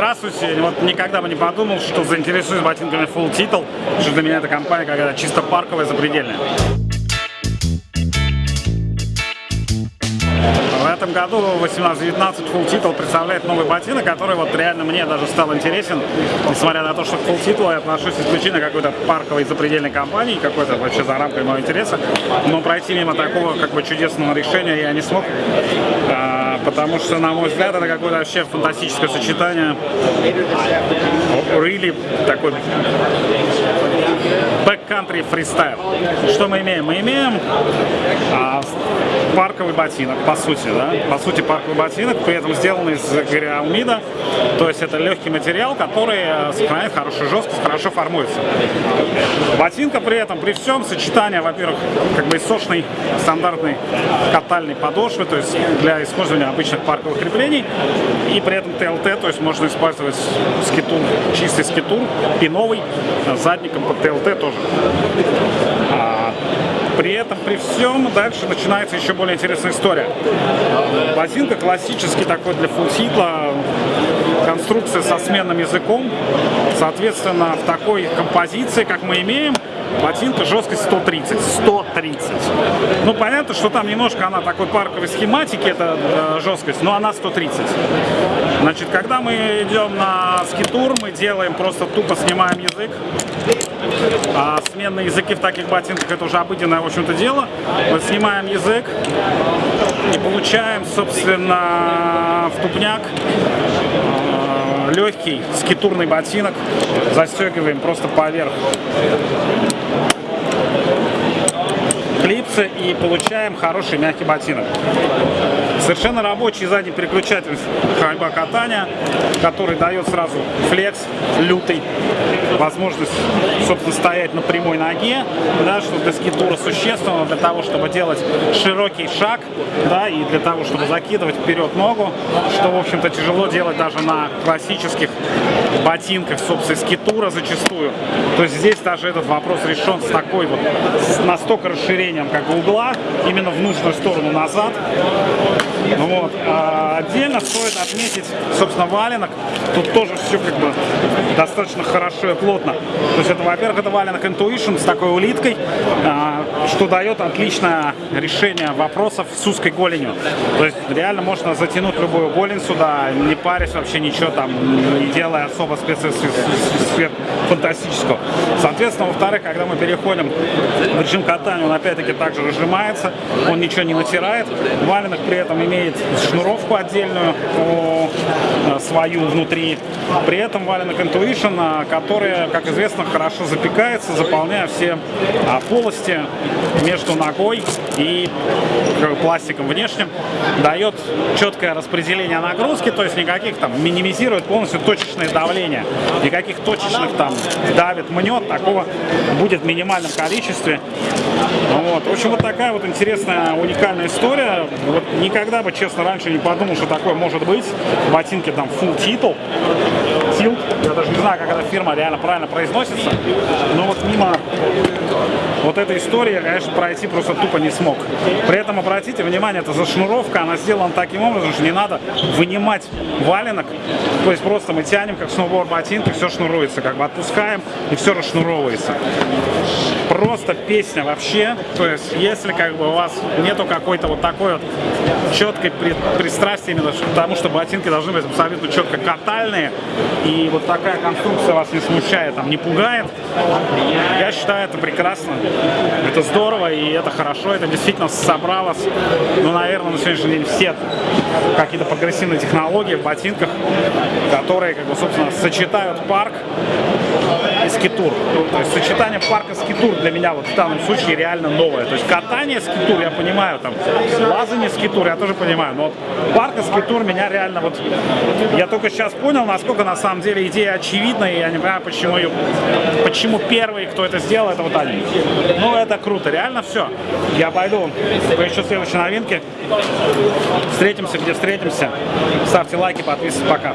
Здравствуйте. Вот никогда бы не подумал, что заинтересуюсь ботинками Full Title, что для меня эта компания какая-то чисто парковая, запредельная. В этом году 18-19 Full Title представляет новый ботинок, который вот реально мне даже стал интересен, несмотря на то, что к Full Title я отношусь исключительно какой-то парковой запредельной компании, какой-то вообще за рамкой моего интереса, но пройти мимо такого как бы чудесного решения я не смог. Потому что, на мой взгляд, это какое-то вообще фантастическое сочетание. Really такой backcountry фристайл. Что мы имеем? Мы имеем а, парковый ботинок, по сути, да? По сути, парковый ботинок, при этом сделанный из гриаумида, то есть это легкий материал, который э, сохраняет хорошую жесткость, хорошо формуется. Ботинка при этом, при всем, сочетание, во-первых, как бы сочной стандартной катальной подошвы, то есть для использования обычных парковых креплений, и при этом ТЛТ, то есть можно использовать скитур, чистый скитур, пиновый, задником под ТЛТ тоже. А, при этом, при всем, дальше начинается еще более интересная история. Ботинка классический такой для фулситла, конструкция со сменным языком. Соответственно, в такой композиции, как мы имеем, ботинка жесткость 130. 130. Ну, понятно, что там немножко она такой парковой схематики, это э, жесткость, но она 130. Значит, когда мы идем на скитур, мы делаем просто тупо снимаем язык. А сменные языки в таких ботинках это уже обыденное, в общем-то, дело. Мы снимаем язык и получаем, собственно, в тупняк э, легкий скитурный ботинок, застегиваем просто поверх клипсы и получаем хороший мягкий ботинок. Совершенно рабочий задний переключатель ходьба катания, который дает сразу флекс лютый, возможность, собственно, стоять на прямой ноге, да, что для скитура существенно, для того, чтобы делать широкий шаг, да, и для того, чтобы закидывать вперед ногу, что, в общем-то, тяжело делать даже на классических ботинках, собственно, скитура зачастую. То есть здесь даже этот вопрос решен с такой вот, с настолько расширением как угла, именно в нужную сторону назад, вот. А отдельно стоит отметить, собственно, валенок. Тут тоже все как бы достаточно хорошо и плотно. То есть это, во-первых, это валенок Intuition с такой улиткой, а, что дает отличное решение вопросов с узкой голенью. То есть реально можно затянуть любую голень сюда, не парясь вообще ничего там, не делая особо спецэффект фантастического. Соответственно, во-вторых, когда мы переходим в режим катания, он опять-таки также разжимается, он ничего не натирает. Валенок при этом имеет шнуровку отдельную э, свою внутри. При этом валенок Intuition, э, который, как известно, хорошо запекается, заполняя все а, полости между ногой и пластиком внешним, дает четкое распределение нагрузки, то есть никаких там минимизирует полностью точечное давление, никаких точечных там давит, мнет, такого будет в минимальном количестве. Вот. В общем, вот такая вот интересная, уникальная история. Вот никогда бы, честно, раньше не подумал, что такое может быть. Ботинки там full title. Tilt. Я даже не знаю, как эта фирма реально правильно произносится. Но вот мимо вот этой истории я, конечно, пройти просто тупо не смог. При этом, обратите внимание, это зашнуровка, она сделана таким образом, что не надо вынимать валенок. То есть просто мы тянем, как сноуборд ботинки, все шнуруется, как бы отпускаем и все расшнуровывается просто песня вообще. То есть, если как бы у вас нету какой-то вот такой вот четкой пристрастия именно к тому, что ботинки должны быть абсолютно четко катальные, и вот такая конструкция вас не смущает, там, не пугает, я считаю это прекрасно. Это здорово, и это хорошо, это действительно собралось, ну, наверное, на сегодняшний день все какие-то прогрессивные технологии в ботинках, которые, как бы, собственно, сочетают парк скитур. То есть сочетание парка скитур для меня вот в данном случае реально новое. То есть катание скитур, я понимаю, там, лазание скитур, я тоже понимаю, но вот парка скитур меня реально вот, я только сейчас понял, насколько на самом деле идея очевидна, и я не понимаю, почему ее, почему первый, кто это сделал, это вот они. Ну, это круто, реально все. Я пойду еще следующей новинки. Встретимся, где встретимся. Ставьте лайки, подписывайтесь, пока.